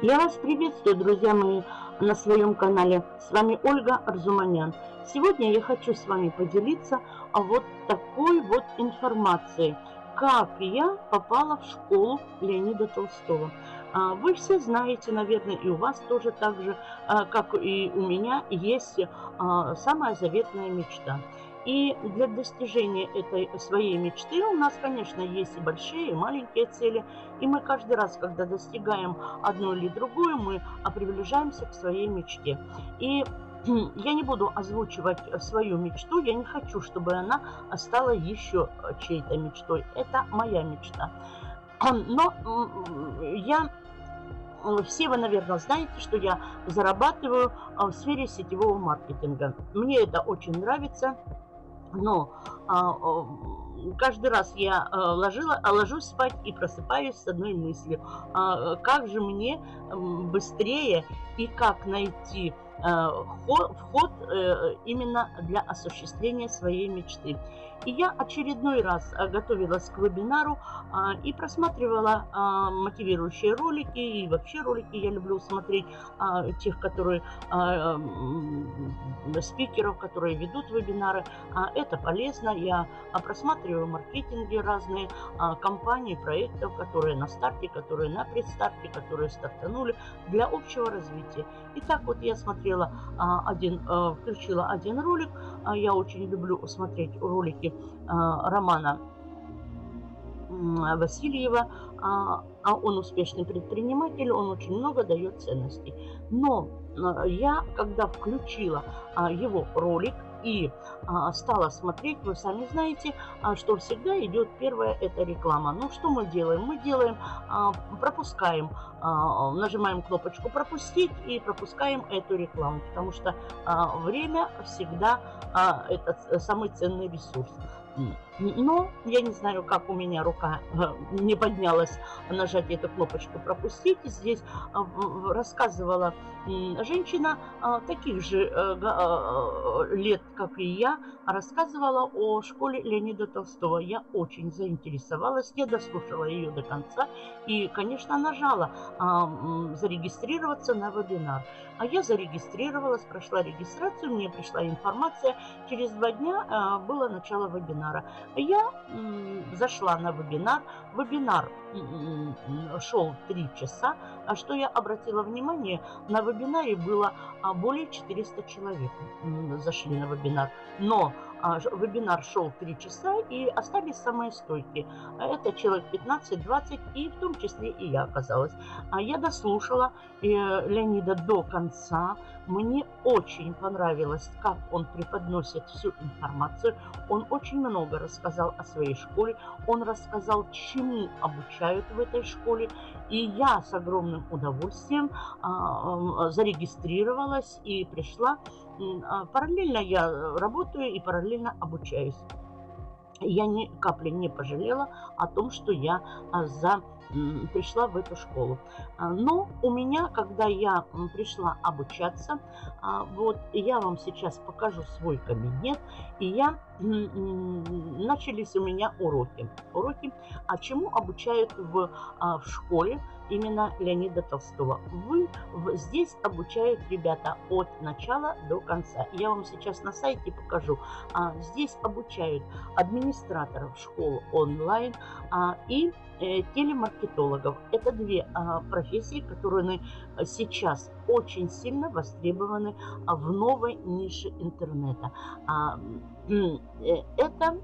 Я вас приветствую, друзья мои, на своем канале. С вами Ольга Арзуманян. Сегодня я хочу с вами поделиться вот такой вот информацией. Как я попала в школу Леонида Толстого. А, вы все знаете, наверное, и у вас тоже так же, а, как и у меня, есть а, самая заветная мечта – и для достижения этой своей мечты у нас, конечно, есть и большие, и маленькие цели. И мы каждый раз, когда достигаем одну или другую, мы приближаемся к своей мечте. И я не буду озвучивать свою мечту, я не хочу, чтобы она стала еще чьей-то мечтой. Это моя мечта. Но я все вы, наверное, знаете, что я зарабатываю в сфере сетевого маркетинга. Мне это очень нравится. Но а, каждый раз я а, ложила, а ложусь спать и просыпаюсь с одной мыслью. А, как же мне быстрее и как найти вход э, именно для осуществления своей мечты. И я очередной раз э, готовилась к вебинару и просматривала мотивирующие ролики. И вообще ролики я люблю смотреть тех, которые спикеров, которые ведут вебинары. Это полезно. Я просматриваю маркетинги разные компании, проектов, которые на старте, которые на предстарте, которые стартанули для общего развития. И так вот я смотрела один, включила один ролик. Я очень люблю смотреть ролики романа Васильева, а он успешный предприниматель, он очень много дает ценностей. Но я, когда включила его ролик, и а, стала смотреть, вы сами знаете, а, что всегда идет первое, это реклама. Ну, что мы делаем? Мы делаем, а, пропускаем, а, нажимаем кнопочку «Пропустить» и пропускаем эту рекламу, потому что а, время всегда а, это самый ценный ресурс. Но я не знаю, как у меня рука э, не поднялась нажать эту кнопочку «Пропустить». Здесь э, рассказывала женщина э, таких же лет, как и я, рассказывала о школе Леонида Толстого. Я очень заинтересовалась, я дослушала ее до конца и, конечно, нажала зарегистрироваться на вебинар. А я зарегистрировалась, прошла регистрацию, мне пришла информация. Через два дня было начало вебинара. Я зашла на вебинар. Вебинар шел 3 часа. А что я обратила внимание, на вебинаре было а, более 400 человек зашли на вебинар. Но вебинар шел 3 часа и остались самые стойкие. Это человек 15-20 и в том числе и я оказалась. А я дослушала э, Леонида до конца. Мне очень понравилось, как он преподносит всю информацию. Он очень много рассказал о своей школе. Он рассказал, чему обучают в этой школе. И я с огромным удовольствием а, зарегистрировалась и пришла. А, параллельно я работаю и параллельно обучаюсь. Я ни капли не пожалела о том, что я а, за пришла в эту школу. А, но у меня, когда я пришла обучаться, вот я вам сейчас покажу свой кабинет, и я начались у меня уроки. Уроки, а чему обучают в, в школе именно Леонида Толстого. Вы здесь обучают ребята от начала до конца. Я вам сейчас на сайте покажу. Здесь обучают администраторов школ онлайн и э, телемаркетологов. Это две профессии, которые сейчас очень сильно востребованы в новой нише интернета. Э, это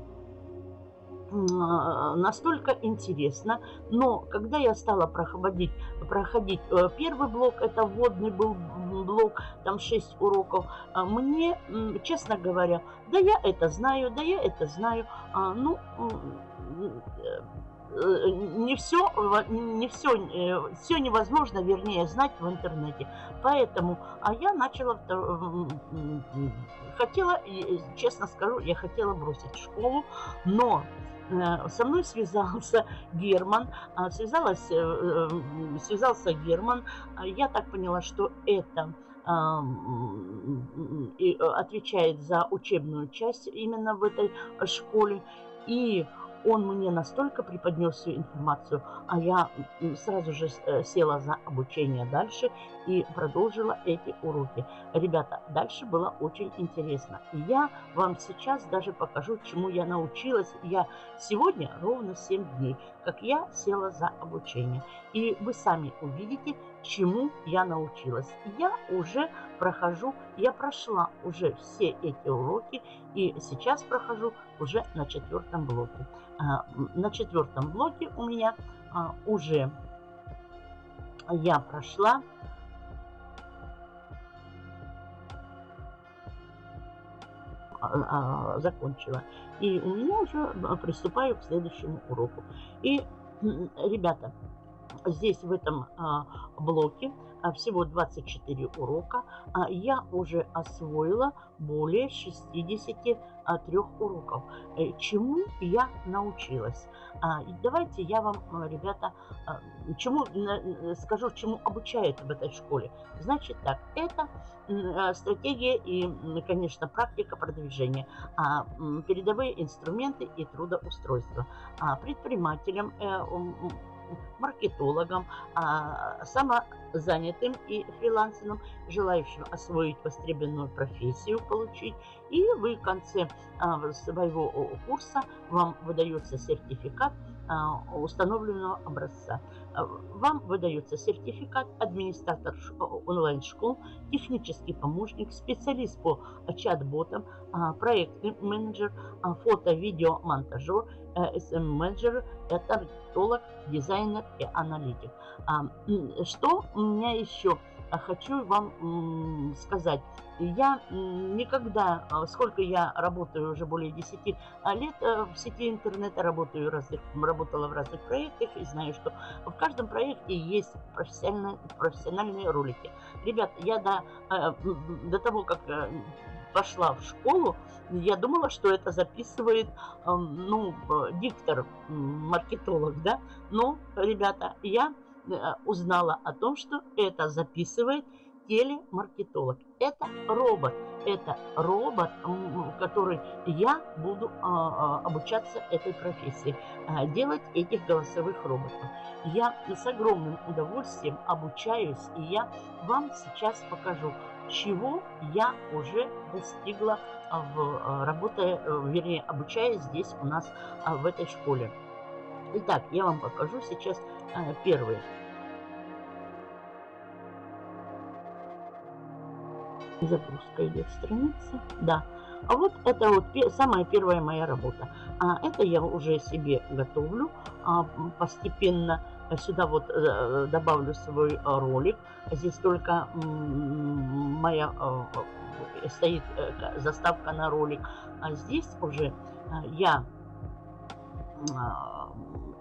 настолько интересно, но когда я стала проходить, проходить э, первый блок, это вводный был блок, там 6 уроков, а мне, честно говоря, да я это знаю, да я это знаю, а, ну, Э, не все, не все, э, все невозможно, вернее, знать в интернете. Поэтому, а я начала, хотела, честно скажу, я хотела бросить школу, но со мной связался Герман, а, связалась, связался Герман. Я так поняла, что это отвечает за учебную часть именно в этой школе. И он мне настолько преподнес всю информацию, а я сразу же э, села за обучение дальше и продолжила эти уроки. Ребята, дальше было очень интересно. Я вам сейчас даже покажу, чему я научилась. Я сегодня ровно 7 дней, как я села за обучение. И вы сами увидите, чему я научилась. Я уже прохожу, я прошла уже все эти уроки и сейчас прохожу уже на четвертом блоке. А, на четвертом блоке у меня а, уже я прошла а, закончила. И у меня уже приступаю к следующему уроку. И, ребята, здесь в этом а, блоке а, всего 24 урока. А, я уже освоила более 63 уроков. Э, чему я научилась? Давайте я вам, ребята, чему скажу, чему обучают в этой школе. Значит так, это стратегия и, конечно, практика продвижения, передовые инструменты и трудоустройство. Предпринимателям э, маркетологам, а, самозанятым и фрилансерам, желающим освоить востребованную профессию, получить. И вы в конце а, своего курса вам выдается сертификат установленного образца. Вам выдается сертификат администратор онлайн-школ, технический помощник, специалист по чат-ботам, проектный менеджер, фото-видео-монтажер, SM-менеджер, таргетолог, дизайнер и аналитик. Что у меня еще хочу вам сказать. Я никогда, сколько я работаю, уже более 10 лет э, в сети интернета, работаю разных, работала в разных проектах и знаю, что в каждом проекте есть профессиональные, профессиональные ролики. Ребят, я до, э, до того, как э, пошла в школу, я думала, что это записывает, ну, диктор, маркетолог, да. Но, ребята, я узнала о том, что это записывает телемаркетолог. Это робот. Это робот, который я буду а, а, обучаться этой профессии, а, делать этих голосовых роботов. Я с огромным удовольствием обучаюсь, и я вам сейчас покажу, чего я уже достигла, в, работая, э, вернее, обучаясь здесь у нас в этой школе. Итак, я вам покажу сейчас первый загрузка идет страница. Да. А вот это вот самая первая моя работа. А это я уже себе готовлю а, постепенно. Сюда вот а, добавлю свой ролик. Здесь только моя а, стоит а, заставка на ролик. А здесь уже я а,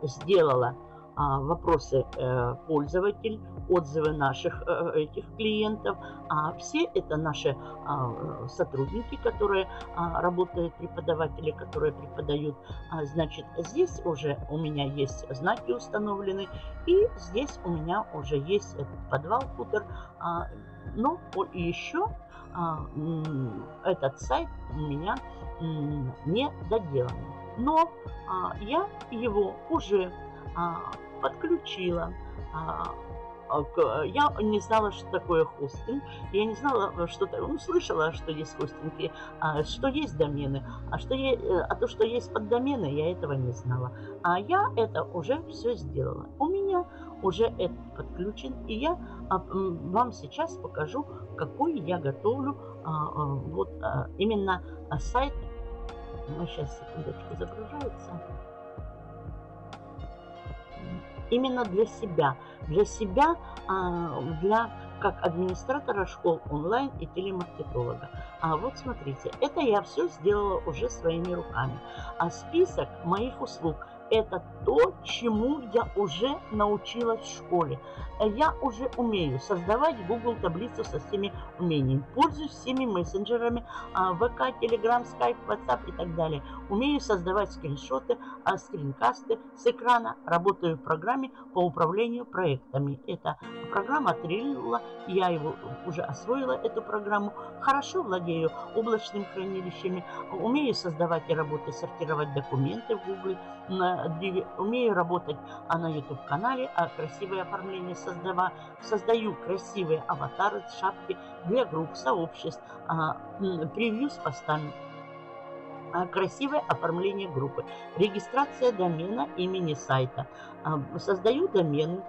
сделала а, вопросы э, пользователь, отзывы наших э, этих клиентов. А все это наши а, сотрудники, которые а, работают, преподаватели, которые преподают. Значит, здесь уже у меня есть знаки установлены, и здесь у меня уже есть этот подвал, футер. Но еще этот сайт у меня не доделан. Но я его уже подключила. А, а, я не знала, что такое хостинг. Я не знала, что. Ну, слышала, что есть хостинги, а, что есть домены. А, что есть, э, а то, что есть поддомены, я этого не знала. А я это уже все сделала. У меня уже это подключен. И я вам сейчас покажу, какой я готовлю вот именно сайт. Ну, сейчас, секундочку, загружается именно для себя. Для себя, а, для как администратора школ онлайн и телемаркетолога. А вот смотрите, это я все сделала уже своими руками. А список моих услуг – это то, чему я уже научилась в школе. Я уже умею создавать Google таблицу со всеми умениями. Пользуюсь всеми мессенджерами, а, ВК, Telegram, Skype, WhatsApp и так далее. Умею создавать скриншоты, а, скринкасты с экрана. Работаю в программе по управлению проектами. Это программа Trello. Я его уже освоила, эту программу. Хорошо владею облачными хранилищами. Умею создавать и работать, сортировать документы в Google умею работать а на YouTube-канале, а красивое оформление создава, создаю красивые аватары, шапки для групп, сообществ, а, превью с постами. А, красивое оформление группы, регистрация домена имени сайта. А, создаю домены,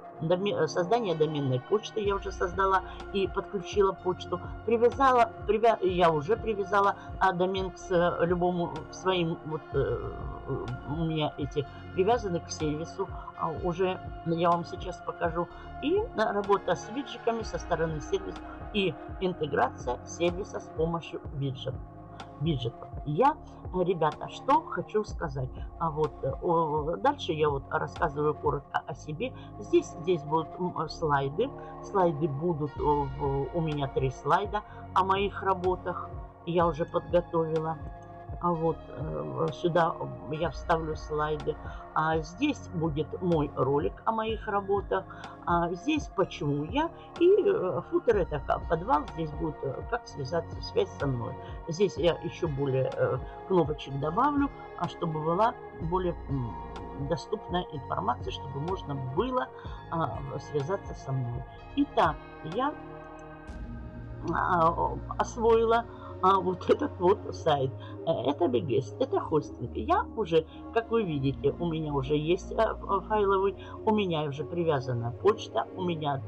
создание доменной почты я уже создала и подключила почту. Привязала, привя, я уже привязала а, домен к э, любому своим, вот э, у меня эти привязаны к сервису. А, уже я вам сейчас покажу. И работа с виджиками со стороны сервиса и интеграция сервиса с помощью виджетов виджетов. Я, ребята, что хочу сказать. А вот э, дальше я вот рассказываю коротко о себе. Здесь, здесь будут слайды. Слайды будут э, у меня три слайда о моих работах. Я уже подготовила. А вот э, сюда я вставлю слайды. А здесь будет мой ролик о моих работах. А здесь почему я. И э, футер это как подвал. Здесь будет э, как связаться, связь со мной. Здесь я еще более кнопочек добавлю, а чтобы была более доступная информация, чтобы можно было связаться со мной. Итак, я освоила а вот этот вот сайт. Э, это BGS, это хостинг. Я уже, как вы видите, у меня уже есть э, файловый, у меня уже привязана почта, у меня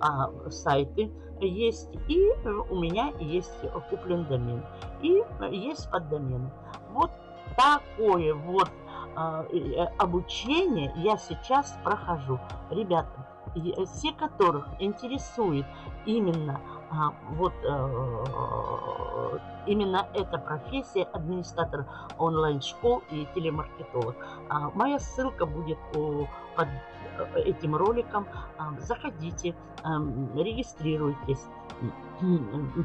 а, сайты есть, и у меня есть куплен домен, и есть поддомен. Вот такое вот а, обучение я сейчас прохожу. Ребята, все, которых интересует именно а, вот э, именно эта профессия администратор онлайн-школ и телемаркетолог. А, моя ссылка будет под э, этим роликом. А, заходите, регистрируйтесь,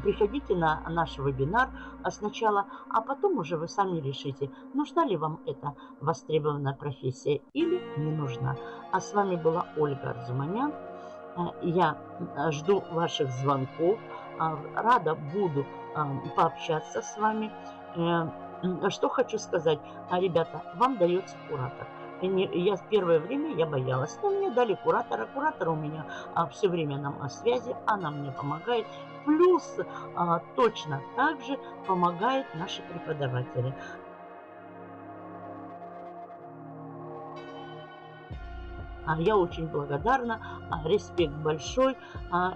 приходите на наш вебинар сначала, а потом уже вы сами решите, нужна ли вам эта востребованная профессия или не нужна. А с вами была Ольга Арзуманян. Э, я э, жду ваших звонков. А, рада буду а, пообщаться с вами. Э, что хочу сказать. А, ребята, вам дается куратор. Я в первое время я боялась, но мне дали куратора. Куратор у меня все время на связи, она мне помогает. Плюс точно так же помогают наши преподаватели. Я очень благодарна, а, респект большой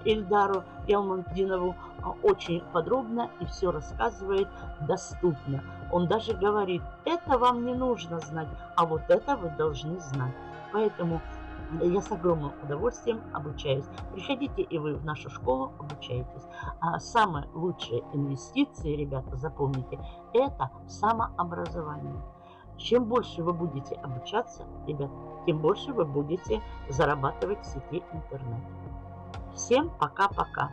Эльдару Ялмандинову. А, очень подробно и все рассказывает доступно. Он даже говорит, это вам не нужно знать, а вот это вы должны знать. Поэтому я с огромным удовольствием обучаюсь. Приходите и вы в нашу школу обучаетесь. А самые лучшие инвестиции, ребята, запомните, это самообразование. Чем больше вы будете обучаться, ребят, тем больше вы будете зарабатывать в сети интернет. Всем пока-пока.